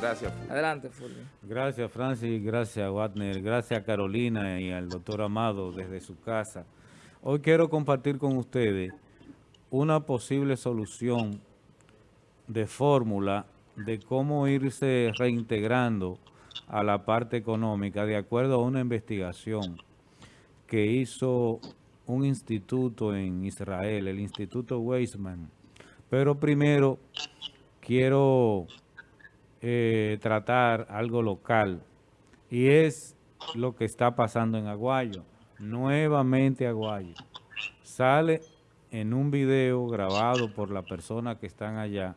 Gracias. Adelante, Fulvio. Gracias, Francis. Gracias, Wagner. Gracias a Carolina y al doctor Amado desde su casa. Hoy quiero compartir con ustedes una posible solución de fórmula de cómo irse reintegrando a la parte económica de acuerdo a una investigación que hizo un instituto en Israel, el Instituto Weizmann. Pero primero quiero eh, tratar algo local y es lo que está pasando en Aguayo. Nuevamente Aguayo. Sale en un video grabado por la persona que están allá,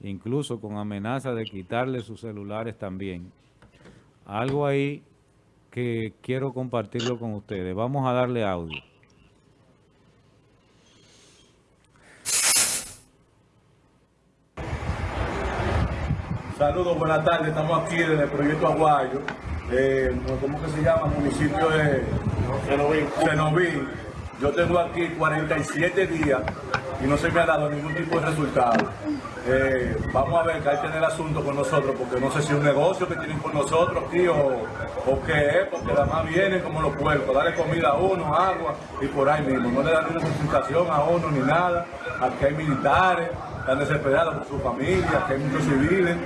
incluso con amenaza de quitarle sus celulares también. Algo ahí que quiero compartirlo con ustedes. Vamos a darle audio. Saludos, buenas tardes. Estamos aquí en el proyecto Aguayo. Eh, ¿Cómo que se llama? Municipio de Cenoví. Yo tengo aquí 47 días y no se me ha dado ningún tipo de resultado. Eh, vamos a ver que que tener el asunto con nosotros, porque no sé si es un negocio que tienen con nosotros aquí o, o qué es, porque además vienen como los puercos, darle comida a uno, agua y por ahí mismo. No le dan ninguna consultación a uno ni nada. Aquí hay militares, están desesperados por su familia, aquí hay muchos civiles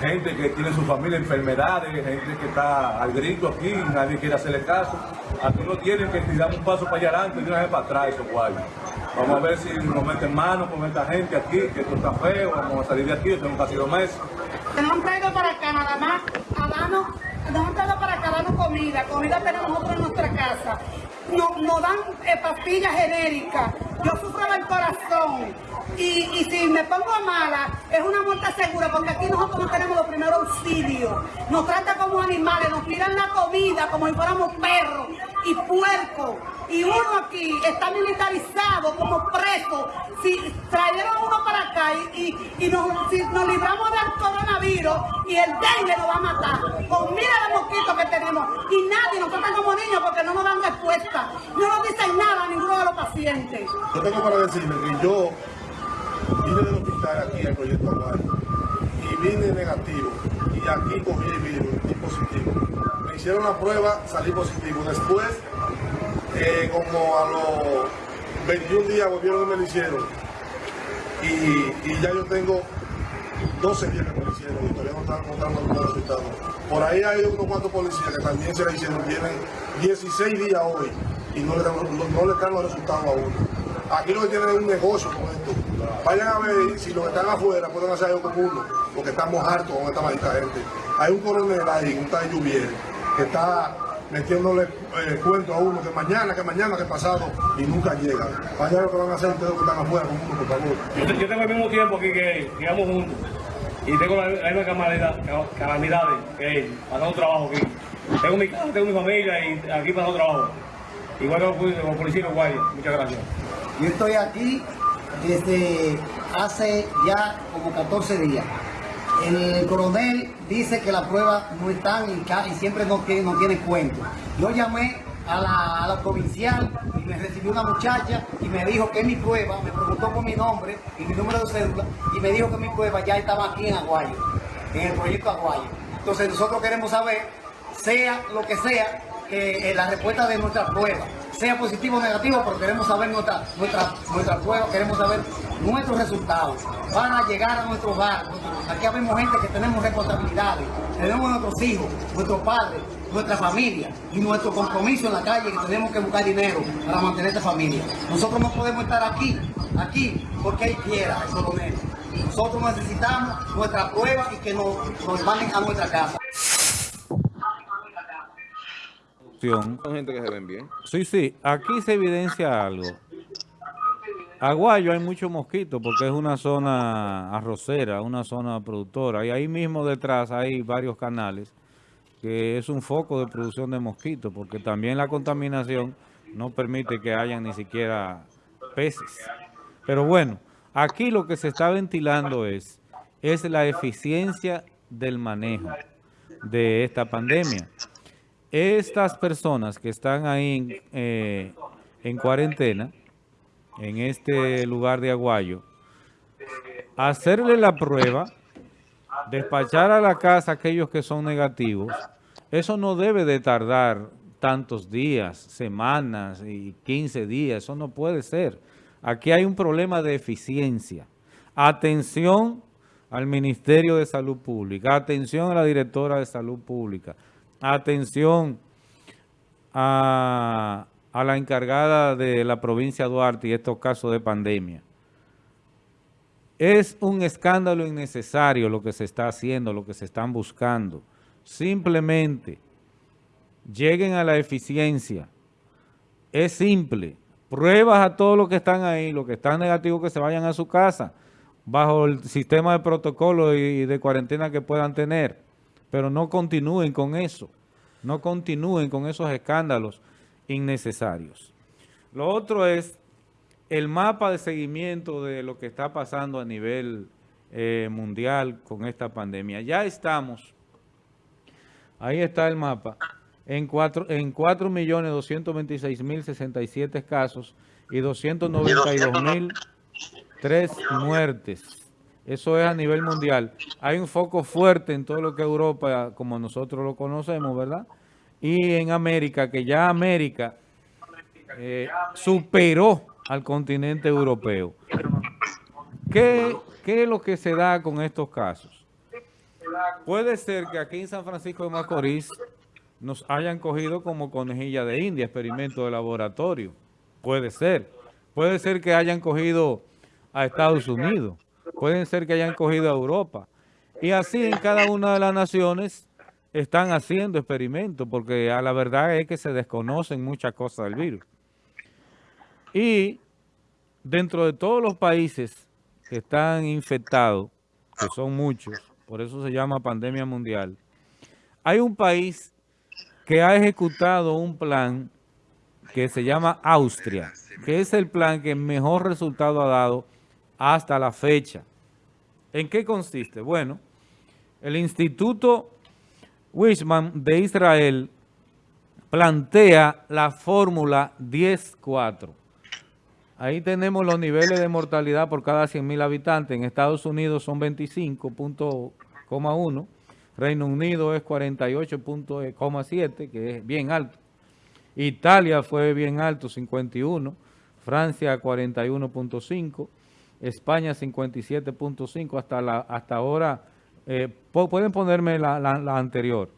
gente que tiene su familia enfermedades, gente que está al grito aquí, nadie quiere hacerle caso. Aquí no tienen que tirar un paso para allá adelante y una vez para atrás, esos guayos. Vamos a ver si nos meten mano con esta gente aquí, que esto está feo, vamos a salir de aquí, tenemos casi dos meses. Nos han traído para acá nada más a nos han traído para acá darnos comida, comida tenemos nosotros en nuestra casa. Nos, nos dan eh, pastillas genéricas, yo sufro del corazón, y, y, si me pongo mala, es una muerte segura, porque aquí nosotros no tenemos los primeros auxilios. Nos tratan como animales, nos tiran la comida como si fuéramos perros y puercos. Y uno aquí está militarizado como preso. Si trajeron uno y, nos, nos libramos del coronavirus y el dengue nos va a matar, pues mira los mosquitos que tenemos. Y nadie nos trata como niños porque no nos dan respuesta. No nos dicen nada a ninguno de los pacientes. Yo tengo para decirle que yo vine del hospital aquí al proyecto Aguayo y vine negativo y aquí cogí el virus y positivo. Me hicieron la prueba, salí positivo. Después, eh, como a los 21 días volvieron y me lo hicieron. Y, ya yo tengo 12 días que hicieron y todavía no están mostrando los resultados. Por ahí hay unos cuantos policías que también se la hicieron, tienen 16 días hoy y no le dan, no, no le dan los resultados a uno. Aquí lo que tienen es un negocio con esto. Vayan a ver si los que están afuera pueden hacer algo con uno, porque estamos hartos con esta maldita gente. Hay un coronel ahí, un tal Lluvier, que está metiéndole eh, cuento a uno que mañana, que mañana, que pasado, y nunca llega. Vayan lo que van a hacer ustedes que están afuera con uno, por favor. Yo, yo tengo el mismo tiempo aquí que llegamos juntos. Y tengo la misma calamidades que él, pasando trabajo aquí. Tengo mi casa, tengo mi familia y aquí pasando trabajo. Igual que los policías guayos. Muchas gracias. Yo estoy aquí desde hace ya como 14 días. El coronel dice que la prueba no están y, y siempre no, que, no tiene cuento. Yo llamé a la, a la, provincial y me recibió una muchacha y me dijo que mi prueba, me preguntó por mi nombre y mi número de cédula y me dijo que mi prueba ya estaba aquí en Aguayo, en el proyecto Aguayo. Entonces nosotros queremos saber, sea lo que sea, que eh, la respuesta de nuestra prueba sea positivo o negativo, pero queremos saber nuestra, nuestra, prueba, queremos saber nuestros resultados. Van a llegar a nuestro hogar. Aquí habemos gente que tenemos responsabilidades, tenemos nuestros hijos, nuestros padres, nuestra familia y nuestro compromiso en la calle que tenemos que buscar dinero para mantener esta familia. Nosotros no podemos estar aquí, aquí, porque él quiera, el coronel. Nosotros necesitamos nuestra prueba y que nos, nos manden a nuestra casa. Son gente que se ven bien. Sí, sí. Aquí se evidencia algo. Aguayo hay muchos mosquitos porque es una zona arrocera, una zona productora. Y ahí mismo detrás hay varios canales que es un foco de producción de mosquitos porque también la contaminación no permite que hayan ni siquiera peces. Pero bueno, aquí lo que se está ventilando es, es la eficiencia del manejo de esta pandemia. Estas personas que están ahí eh, en cuarentena, en este lugar de Aguayo, hacerle la prueba, despachar a la casa aquellos que son negativos, eso no debe de tardar tantos días, semanas y 15 días, eso no puede ser. Aquí hay un problema de eficiencia. Atención al Ministerio de Salud Pública, atención a la directora de Salud Pública, atención a, la encargada de la provincia de Duarte y estos casos de pandemia. Es un escándalo innecesario lo que se está haciendo, lo que se están buscando. Simplemente lleguen a la eficiencia. Es simple. Pruebas a todos los que están ahí, los que están negativos que se vayan a su casa, bajo el sistema de protocolo y de cuarentena que puedan tener. Pero no continúen con eso. No continúen con esos escándalos innecesarios. Lo otro es el mapa de seguimiento de lo que está pasando a nivel eh, mundial con esta pandemia. Ya estamos, ahí está el mapa, en 4.226.067 en casos y 292.003 muertes. Eso es a nivel mundial. Hay un foco fuerte en todo lo que Europa, como nosotros lo conocemos, ¿verdad? Y en América, que ya América eh, superó al continente europeo. ¿Qué, ¿Qué es lo que se da con estos casos? Puede ser que aquí en San Francisco de Macorís nos hayan cogido como conejilla de India, experimento de laboratorio. Puede ser. Puede ser que hayan cogido a Estados Unidos. Puede ser que hayan cogido a Europa. Y así en cada una de las naciones están haciendo experimentos, porque a la verdad es que se desconocen muchas cosas del virus. Y dentro de todos los países que están infectados, que son muchos, por eso se llama pandemia mundial, hay un país que ha ejecutado un plan que se llama Austria, que es el plan que mejor resultado ha dado hasta la fecha. ¿En qué consiste? Bueno, el Instituto Wishman de Israel plantea la fórmula 10-4. Ahí tenemos los niveles de mortalidad por cada 100.000 habitantes. En Estados Unidos son 25.1. Reino Unido es 48.7, que es bien alto. Italia fue bien alto, 51. Francia 41.5. España 57.5. Hasta, la, hasta ahora, eh, pueden ponerme la, anterior.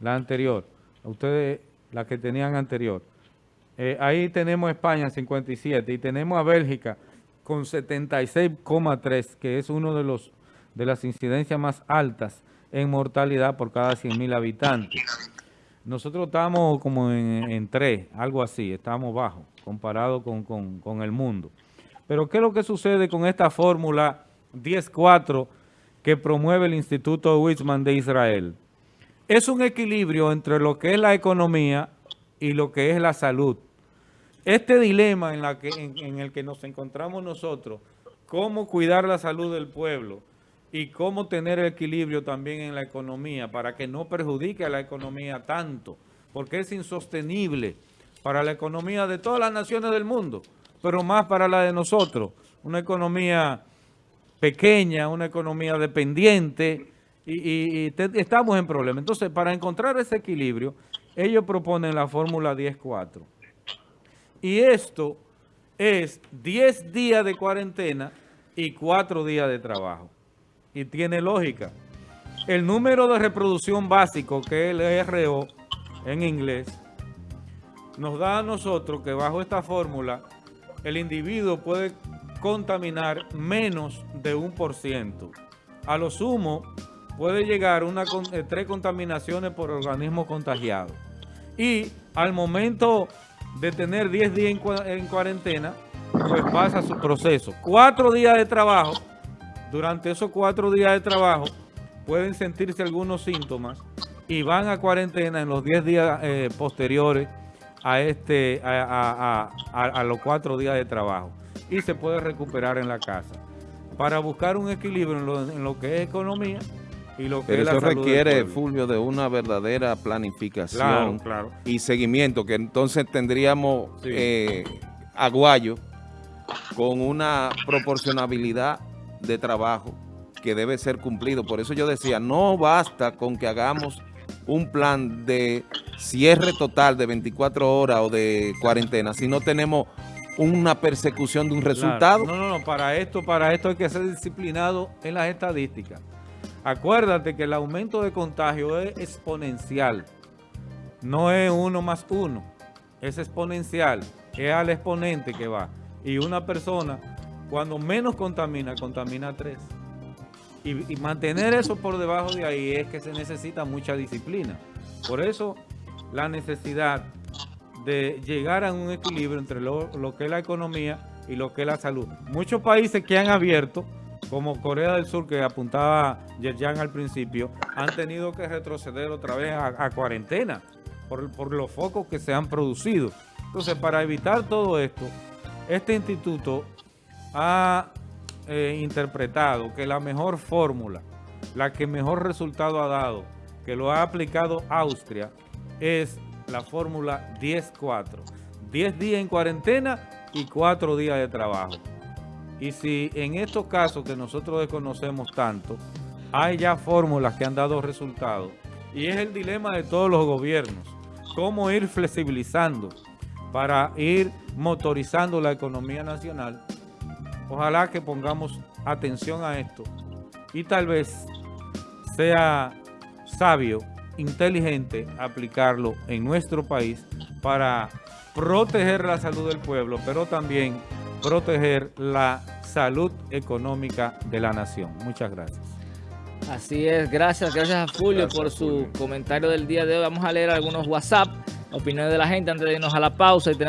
La anterior. Ustedes, la que tenían anterior. Eh, ahí tenemos España 57 y tenemos a Bélgica con 76,3, que es uno de los de las incidencias más altas en mortalidad por cada 100.000 habitantes. Nosotros estamos como en, 3, algo así, estamos bajos comparado con, con el mundo. Pero ¿qué es lo que sucede con esta fórmula 10-4 que promueve el Instituto Witzman de Israel? Es un equilibrio entre lo que es la economía y lo que es la salud. Este dilema en, en, el que nos encontramos nosotros, cómo cuidar la salud del pueblo y cómo tener equilibrio también en la economía para que no perjudique a la economía tanto, porque es insostenible para la economía de todas las naciones del mundo, pero más para la de nosotros, una economía pequeña, una economía dependiente, y, estamos en problemas. Entonces, para encontrar ese equilibrio, ellos proponen la fórmula 10-4. Y esto es 10 días de cuarentena y 4 días de trabajo. Y tiene lógica. El número de reproducción básico, que es el RO en inglés, nos da a nosotros que bajo esta fórmula el individuo puede contaminar menos de un por ciento. A lo sumo puede llegar a eh, tres contaminaciones por organismo contagiado. Y al momento de tener 10 días en, cuarentena, pues pasa su proceso. Cuatro días de trabajo, durante esos cuatro días de trabajo, pueden sentirse algunos síntomas y van a cuarentena en los 10 días eh, posteriores a, este, a, los cuatro días de trabajo y se puede recuperar en la casa. Para buscar un equilibrio en lo que es economía, pero eso requiere, Fulvio, de una verdadera planificación y seguimiento, que entonces tendríamos eh, aguayo con una proporcionabilidad de trabajo que debe ser cumplido. Por eso yo decía, no basta con que hagamos un plan de cierre total de 24 horas o de cuarentena si no tenemos una persecución de un resultado. No, no, no, para esto, para esto hay que ser disciplinado en las estadísticas. Acuérdate que el aumento de contagio es exponencial, no es uno más uno, es exponencial, es al exponente que va. Y una persona, cuando menos contamina, contamina tres. Y, mantener eso por debajo de ahí es que se necesita mucha disciplina. Por eso la necesidad de llegar a un equilibrio entre lo, que es la economía y lo que es la salud. Muchos países que han abierto, como Corea del Sur, que apuntaba Yerjan al principio, han tenido que retroceder otra vez a, cuarentena por, por los focos que se han producido. Entonces, para evitar todo esto, este instituto ha eh, interpretado que la mejor fórmula, la que mejor resultado ha dado, que lo ha aplicado Austria, es la fórmula 10-4. 10 días en cuarentena y 4 días de trabajo. Y si en estos casos que nosotros desconocemos tanto, hay ya fórmulas que han dado resultados, y es el dilema de todos los gobiernos, cómo ir flexibilizando para ir motorizando la economía nacional Ojalá que pongamos atención a esto y tal vez sea sabio, inteligente aplicarlo en nuestro país para proteger la salud del pueblo, pero también proteger la salud económica de la nación. Muchas gracias. Así es, gracias, gracias a Julio por su comentario del día de hoy. Vamos a leer algunos WhatsApp, opiniones de la gente antes de irnos a la pausa y tenemos